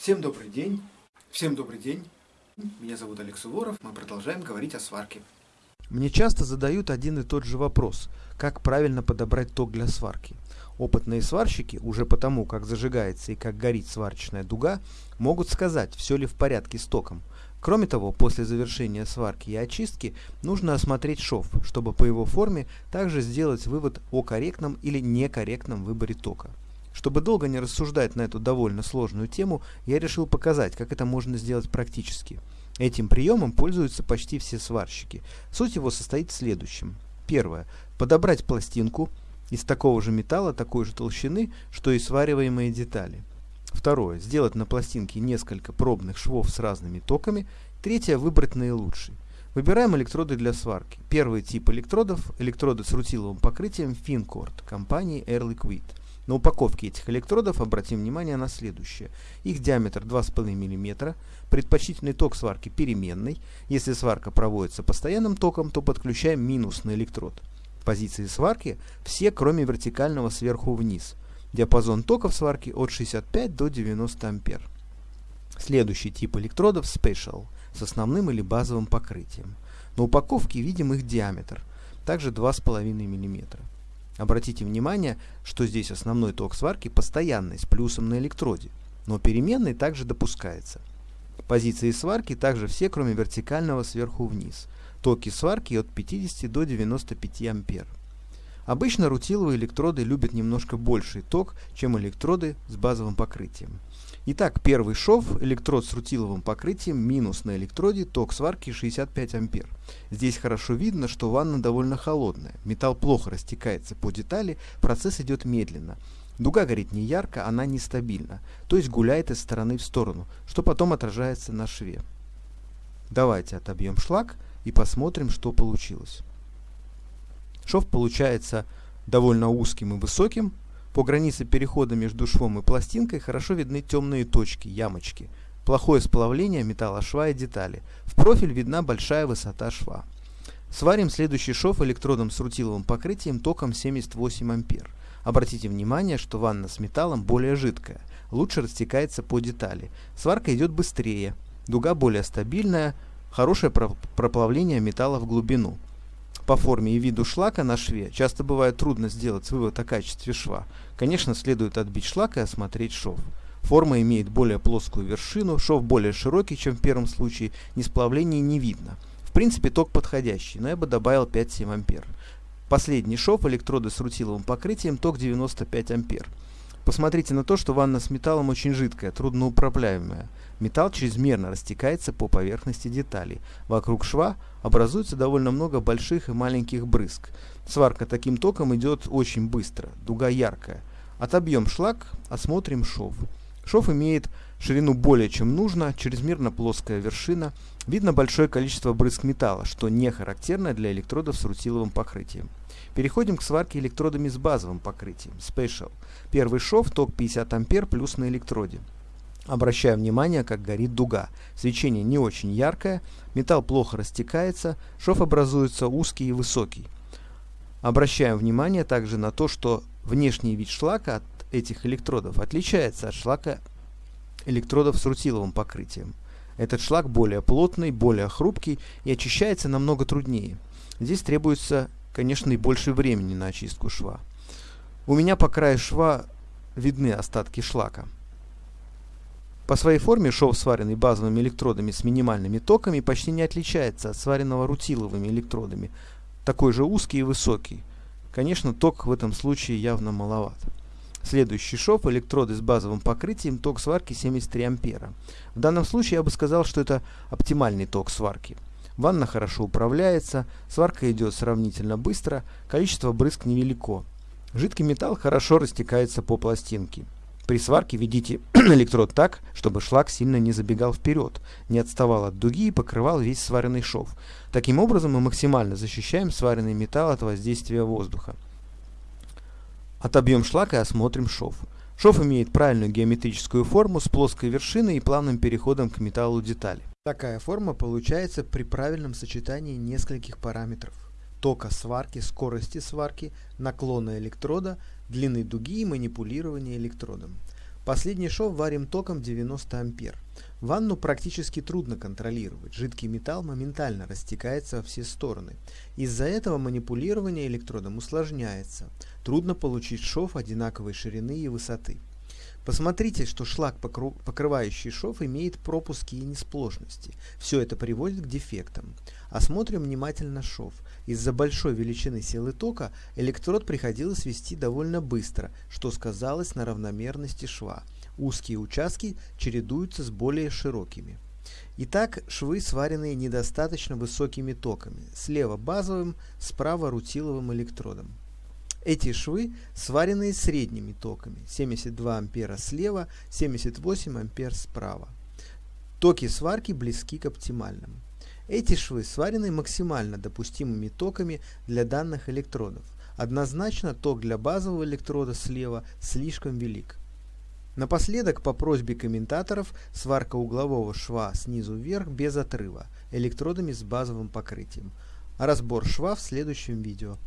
Всем добрый день. Всем добрый день. Меня зовут Олег Суворов. Мы продолжаем говорить о сварке. Мне часто задают один и тот же вопрос. Как правильно подобрать ток для сварки? Опытные сварщики, уже потому, как зажигается и как горит сварочная дуга, могут сказать, все ли в порядке с током. Кроме того, после завершения сварки и очистки нужно осмотреть шов, чтобы по его форме также сделать вывод о корректном или некорректном выборе тока. Чтобы долго не рассуждать на эту довольно сложную тему, я решил показать, как это можно сделать практически. Этим приемом пользуются почти все сварщики. Суть его состоит в следующем. Первое. Подобрать пластинку из такого же металла, такой же толщины, что и свариваемые детали. Второе. Сделать на пластинке несколько пробных швов с разными токами. Третье. Выбрать наилучший. Выбираем электроды для сварки. Первый тип электродов – электроды с рутиловым покрытием Fincord компании Air Liquid. На упаковке этих электродов обратим внимание на следующее. Их диаметр 2,5 мм, предпочтительный ток сварки переменный. Если сварка проводится постоянным током, то подключаем минусный электрод. Позиции сварки все, кроме вертикального сверху вниз. Диапазон токов сварки от 65 до 90 ампер. Следующий тип электродов Special с основным или базовым покрытием. На упаковке видим их диаметр, также 2,5 мм. Обратите внимание, что здесь основной ток сварки постоянный, с плюсом на электроде, но переменный также допускается. Позиции сварки также все, кроме вертикального сверху вниз. Токи сварки от 50 до 95 ампер. Обычно рутиловые электроды любят немножко больший ток, чем электроды с базовым покрытием. Итак, первый шов, электрод с рутиловым покрытием, минус на электроде, ток сварки 65 ампер. Здесь хорошо видно, что ванна довольно холодная, металл плохо растекается по детали, процесс идет медленно. Дуга горит не ярко, она нестабильна, то есть гуляет из стороны в сторону, что потом отражается на шве. Давайте отобьем шлак и посмотрим, что получилось. Шов получается довольно узким и высоким, по границе перехода между швом и пластинкой хорошо видны темные точки, ямочки. Плохое сплавление металла шва и детали. В профиль видна большая высота шва. Сварим следующий шов электродом с рутиловым покрытием током 78 ампер. Обратите внимание, что ванна с металлом более жидкая, лучше растекается по детали. Сварка идет быстрее, дуга более стабильная, хорошее проплавление металла в глубину. По форме и виду шлака на шве часто бывает трудно сделать вывод о качестве шва. Конечно, следует отбить шлак и осмотреть шов. Форма имеет более плоскую вершину, шов более широкий, чем в первом случае, несплавления не видно. В принципе, ток подходящий, но я бы добавил 5-7 ампер. Последний шов, электроды с рутиловым покрытием, ток 95 ампер. Посмотрите на то, что ванна с металлом очень жидкая, трудноуправляемая. Металл чрезмерно растекается по поверхности деталей. Вокруг шва образуется довольно много больших и маленьких брызг. Сварка таким током идет очень быстро, дуга яркая. Отобьем шлак, осмотрим шов. Шов имеет ширину более чем нужно, чрезмерно плоская вершина, видно большое количество брызг металла, что не характерно для электродов с рутиловым покрытием. Переходим к сварке электродами с базовым покрытием, Special. Первый шов, ток 50 ампер плюс на электроде. Обращаю внимание, как горит дуга. Свечение не очень яркое, металл плохо растекается, шов образуется узкий и высокий. Обращаем внимание также на то, что внешний вид шлака от этих электродов отличается от шлака электродов с рутиловым покрытием. Этот шлак более плотный, более хрупкий и очищается намного труднее. Здесь требуется, конечно, и больше времени на очистку шва. У меня по краю шва видны остатки шлака. По своей форме шов, сваренный базовыми электродами с минимальными токами, почти не отличается от сваренного рутиловыми электродами, такой же узкий и высокий. Конечно, ток в этом случае явно маловат. Следующий шов, электроды с базовым покрытием, ток сварки 73 ампера. В данном случае я бы сказал, что это оптимальный ток сварки. Ванна хорошо управляется, сварка идет сравнительно быстро, количество брызг невелико. Жидкий металл хорошо растекается по пластинке. При сварке ведите электрод так, чтобы шлак сильно не забегал вперед, не отставал от дуги и покрывал весь сваренный шов. Таким образом мы максимально защищаем сваренный металл от воздействия воздуха. Отобьем шлак и осмотрим шов. Шов имеет правильную геометрическую форму с плоской вершиной и плавным переходом к металлу детали. Такая форма получается при правильном сочетании нескольких параметров тока сварки, скорости сварки, наклона электрода, длины дуги и манипулирования электродом. Последний шов варим током 90 ампер. Ванну практически трудно контролировать, жидкий металл моментально растекается во все стороны. Из-за этого манипулирование электродом усложняется. Трудно получить шов одинаковой ширины и высоты. Посмотрите, что шлак, покрывающий шов, имеет пропуски и несплошности. Все это приводит к дефектам. Осмотрим внимательно шов. Из-за большой величины силы тока электрод приходилось вести довольно быстро, что сказалось на равномерности шва. Узкие участки чередуются с более широкими. Итак, швы сваренные недостаточно высокими токами. Слева базовым, справа рутиловым электродом. Эти швы сварены средними токами 72 ампера слева, 78 ампер справа. Токи сварки близки к оптимальным. Эти швы сварены максимально допустимыми токами для данных электродов. Однозначно ток для базового электрода слева слишком велик. Напоследок, по просьбе комментаторов, сварка углового шва снизу вверх без отрыва, электродами с базовым покрытием. разбор шва в следующем видео.